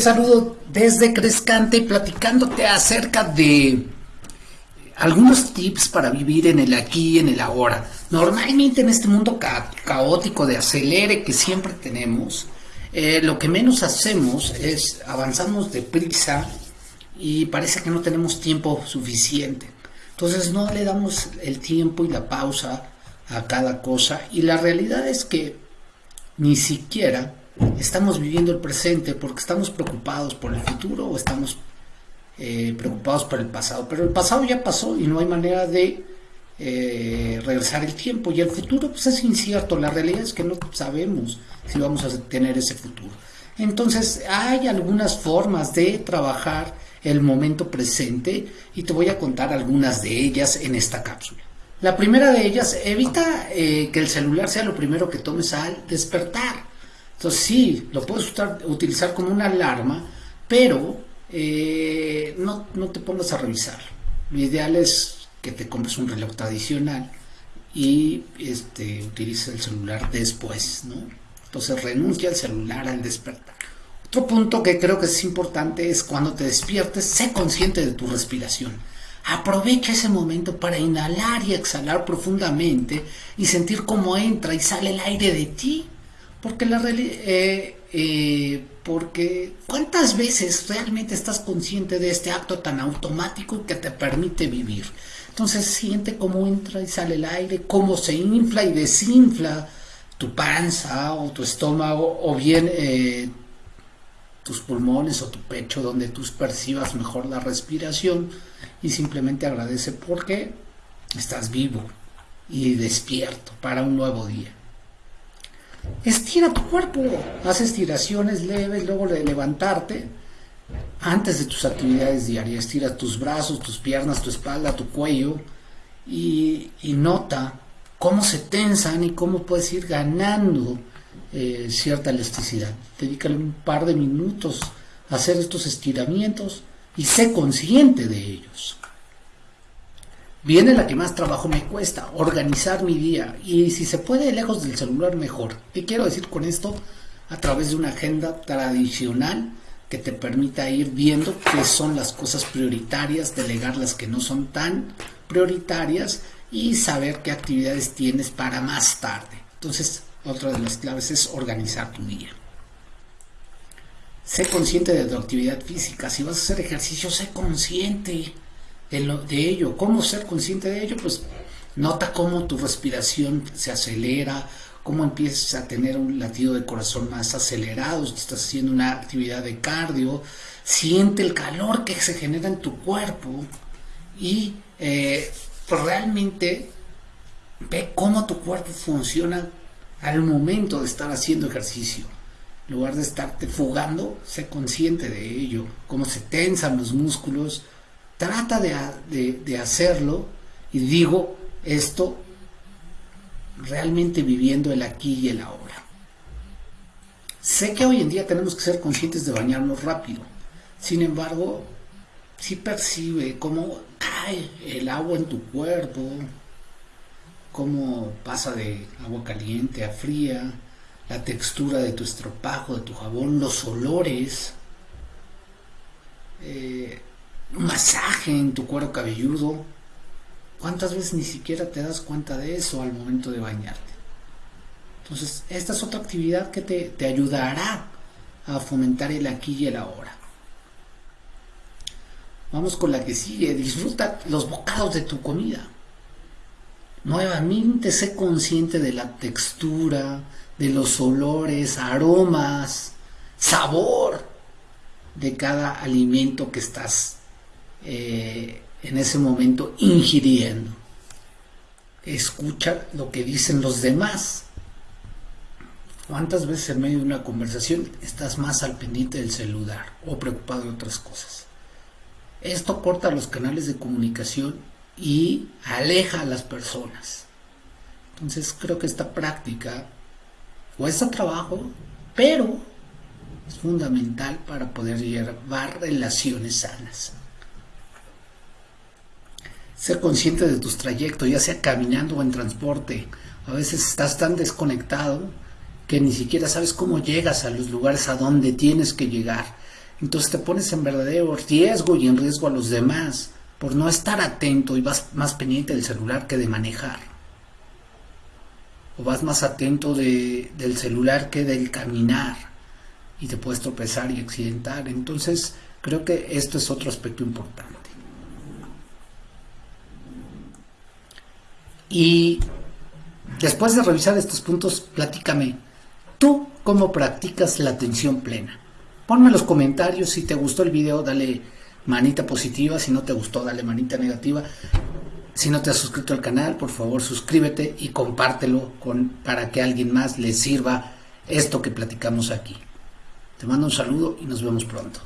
Saludo desde Crescante platicándote acerca de algunos tips para vivir en el aquí y en el ahora. Normalmente en este mundo caótico de acelere que siempre tenemos, eh, lo que menos hacemos es avanzamos deprisa y parece que no tenemos tiempo suficiente. Entonces no le damos el tiempo y la pausa a cada cosa y la realidad es que ni siquiera estamos viviendo el presente porque estamos preocupados por el futuro o estamos eh, preocupados por el pasado. Pero el pasado ya pasó y no hay manera de eh, regresar el tiempo. Y el futuro pues, es incierto. La realidad es que no sabemos si vamos a tener ese futuro. Entonces hay algunas formas de trabajar el momento presente y te voy a contar algunas de ellas en esta cápsula. La primera de ellas, evita eh, que el celular sea lo primero que tomes al despertar. Entonces sí, lo puedes utilizar como una alarma, pero eh, no, no te pongas a revisar. Lo ideal es que te compres un reloj tradicional y este, utilices el celular después, ¿no? Entonces renuncia al celular al despertar. Otro punto que creo que es importante es cuando te despiertes, sé consciente de tu respiración. Aprovecha ese momento para inhalar y exhalar profundamente y sentir cómo entra y sale el aire de ti. Porque la eh, eh, porque cuántas veces realmente estás consciente de este acto tan automático que te permite vivir. Entonces siente cómo entra y sale el aire, cómo se infla y desinfla tu panza o tu estómago o bien eh, tus pulmones o tu pecho donde tú percibas mejor la respiración y simplemente agradece porque estás vivo y despierto para un nuevo día. Estira tu cuerpo, haz estiraciones leves, luego de levantarte antes de tus actividades diarias. Estira tus brazos, tus piernas, tu espalda, tu cuello y, nota cómo se tensan y cómo puedes ir ganando eh, cierta elasticidad. Dedícale un par de minutos a hacer estos estiramientos y sé consciente de ellos. Viene la que más trabajo me cuesta, organizar mi día. Y si se puede lejos del celular, mejor. ¿Qué quiero decir con esto? A través de una agenda tradicional que te permita ir viendo qué son las cosas prioritarias, delegar las que no son tan prioritarias y saber qué actividades tienes para más tarde. Entonces, otra de las claves es organizar tu día. Sé consciente de tu actividad física. Si vas a hacer ejercicio, sé consciente de, ello. ¿Cómo ser consciente de ello? Pues nota cómo tu respiración se acelera, cómo empiezas a tener un latido de corazón más acelerado, si estás haciendo una actividad de cardio, siente el calor que se genera en tu cuerpo y eh, pues realmente ve cómo tu cuerpo funciona al momento de estar haciendo ejercicio. En lugar de estarte fugando, sé consciente de ello, cómo se tensan los músculos, trata de, hacerlo y digo esto realmente viviendo el aquí y el ahora. Sé que hoy en día tenemos que ser conscientes de bañarnos rápido. Sin embargo, si percibe cómo cae el agua en tu cuerpo, cómo pasa de agua caliente a fría, la textura de tu estropajo, de tu jabón, los olores. Eh, masaje en tu cuero cabelludo. ¿Cuántas veces ni siquiera te das cuenta de eso al momento de bañarte? Entonces, esta es otra actividad que te, te ayudará a fomentar el aquí y el ahora. Vamos con la que sigue. Disfruta los bocados de tu comida. Nuevamente sé consciente de la textura, de los olores, aromas, sabor de cada alimento que estás eh, en ese momento ingiriendo. Escucha lo que dicen los demás. ¿Cuántas veces en medio de una conversación estás más al pendiente del celular o preocupado de otras cosas? Esto corta los canales de comunicación y aleja a las personas. Entonces creo que esta práctica cuesta trabajo, pero es fundamental para poder llevar relaciones sanas. Ser consciente de tus trayectos, ya sea caminando o en transporte. A veces estás tan desconectado que ni siquiera sabes cómo llegas a los lugares a donde tienes que llegar. entonces te pones en verdadero riesgo y en riesgo a los demás por no estar atento y vas más pendiente del celular que de manejar. O vas más atento del celular que del caminar y te puedes tropezar y accidentar. Entonces creo que esto es otro aspecto importante. Y después de revisar estos puntos, platícame, ¿tú cómo practicas la atención plena? Ponme en los comentarios si te gustó el video, dale manita positiva, si no te gustó, dale manita negativa. Si no te has suscrito al canal, por favor suscríbete y compártelo con, para que a alguien más le sirva esto que platicamos aquí. Te mando un saludo y nos vemos pronto.